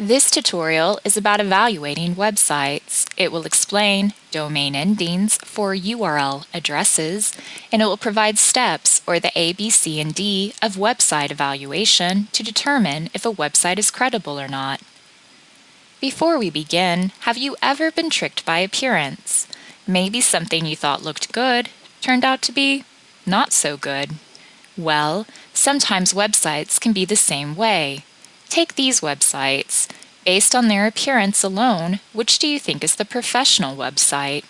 This tutorial is about evaluating websites. It will explain domain endings for URL addresses, and it will provide steps or the A, B, C, and D of website evaluation to determine if a website is credible or not. Before we begin, have you ever been tricked by appearance? Maybe something you thought looked good turned out to be not so good. Well, sometimes websites can be the same way. Take these websites. Based on their appearance alone, which do you think is the professional website?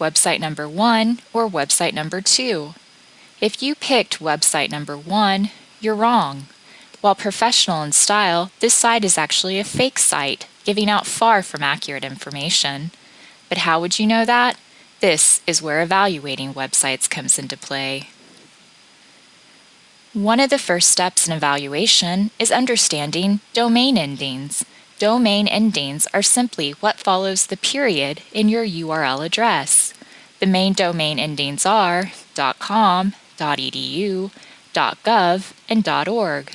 Website number one or website number two? If you picked website number one, you're wrong. While professional in style, this site is actually a fake site, giving out far from accurate information. But how would you know that? This is where evaluating websites comes into play. One of the first steps in evaluation is understanding domain endings. Domain endings are simply what follows the period in your URL address. The main domain endings are .com, .edu, .gov, and .org.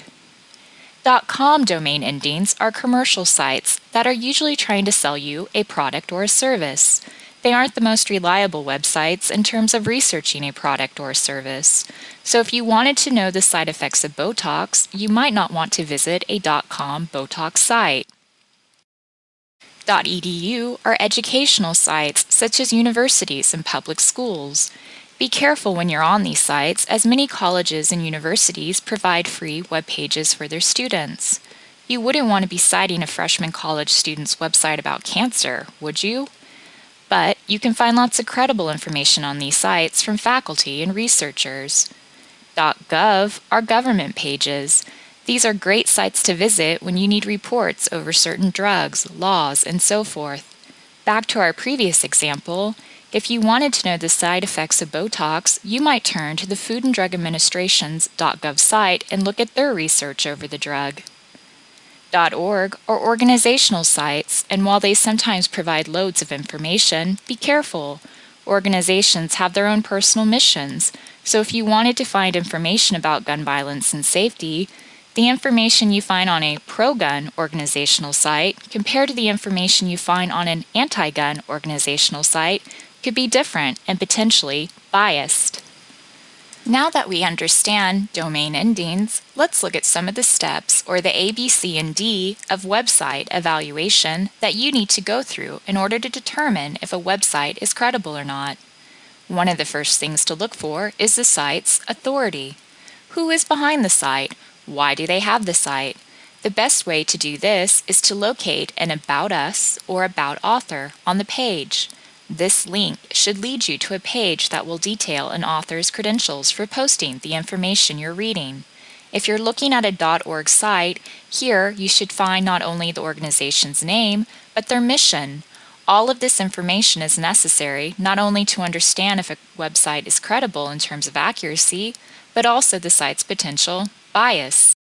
.com domain endings are commercial sites that are usually trying to sell you a product or a service. They aren't the most reliable websites in terms of researching a product or service. So if you wanted to know the side effects of Botox, you might not want to visit a .com Botox site. .edu are educational sites such as universities and public schools. Be careful when you're on these sites as many colleges and universities provide free web pages for their students. You wouldn't want to be citing a freshman college student's website about cancer, would you? But you can find lots of credible information on these sites from faculty and researchers. .gov are government pages. These are great sites to visit when you need reports over certain drugs, laws, and so forth. Back to our previous example, if you wanted to know the side effects of Botox, you might turn to the Food and Drug Administration's .gov site and look at their research over the drug. .org are organizational sites, and while they sometimes provide loads of information, be careful. Organizations have their own personal missions, so if you wanted to find information about gun violence and safety, the information you find on a pro-gun organizational site compared to the information you find on an anti-gun organizational site could be different and potentially biased. Now that we understand domain endings, let's look at some of the steps or the A, B, C, and D of website evaluation that you need to go through in order to determine if a website is credible or not. One of the first things to look for is the site's authority. Who is behind the site? Why do they have the site? The best way to do this is to locate an About Us or About Author on the page. This link should lead you to a page that will detail an author's credentials for posting the information you're reading. If you're looking at a .org site, here you should find not only the organization's name, but their mission. All of this information is necessary not only to understand if a website is credible in terms of accuracy, but also the site's potential bias.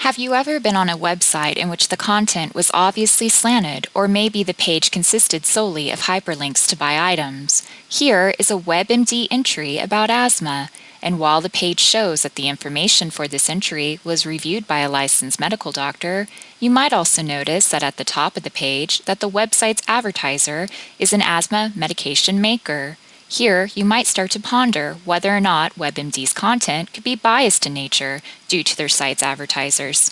Have you ever been on a website in which the content was obviously slanted or maybe the page consisted solely of hyperlinks to buy items? Here is a WebMD entry about asthma, and while the page shows that the information for this entry was reviewed by a licensed medical doctor, you might also notice that at the top of the page that the website's advertiser is an asthma medication maker. Here, you might start to ponder whether or not WebMD's content could be biased in nature due to their site's advertisers.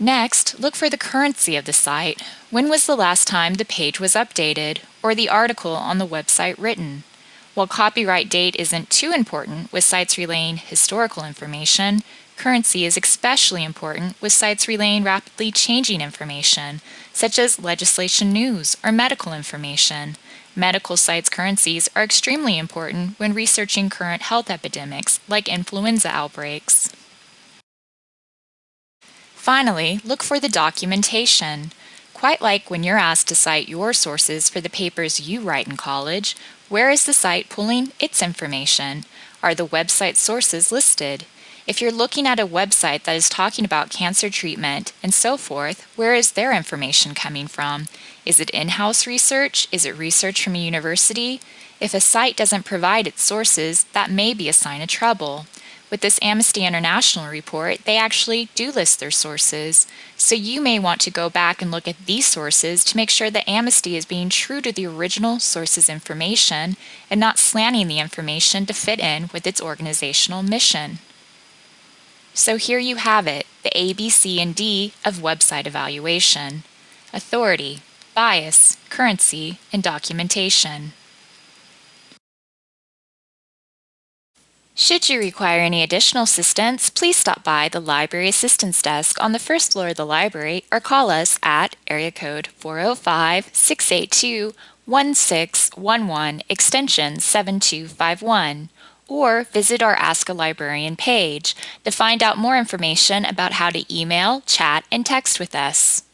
Next, look for the currency of the site. When was the last time the page was updated or the article on the website written? While copyright date isn't too important with sites relaying historical information, currency is especially important with sites relaying rapidly changing information, such as legislation news or medical information. Medical sites currencies are extremely important when researching current health epidemics like influenza outbreaks. Finally, look for the documentation. Quite like when you're asked to cite your sources for the papers you write in college, where is the site pulling its information? Are the website sources listed? If you're looking at a website that is talking about cancer treatment and so forth, where is their information coming from? Is it in-house research? Is it research from a university? If a site doesn't provide its sources, that may be a sign of trouble. With this Amnesty International report, they actually do list their sources, so you may want to go back and look at these sources to make sure that Amnesty is being true to the original source's information and not slanting the information to fit in with its organizational mission. So here you have it, the A, B, C, and D of website evaluation. Authority, bias, currency, and documentation. Should you require any additional assistance, please stop by the Library Assistance Desk on the first floor of the library or call us at area code 405-682-1611 extension 7251 or visit our Ask a Librarian page to find out more information about how to email, chat, and text with us.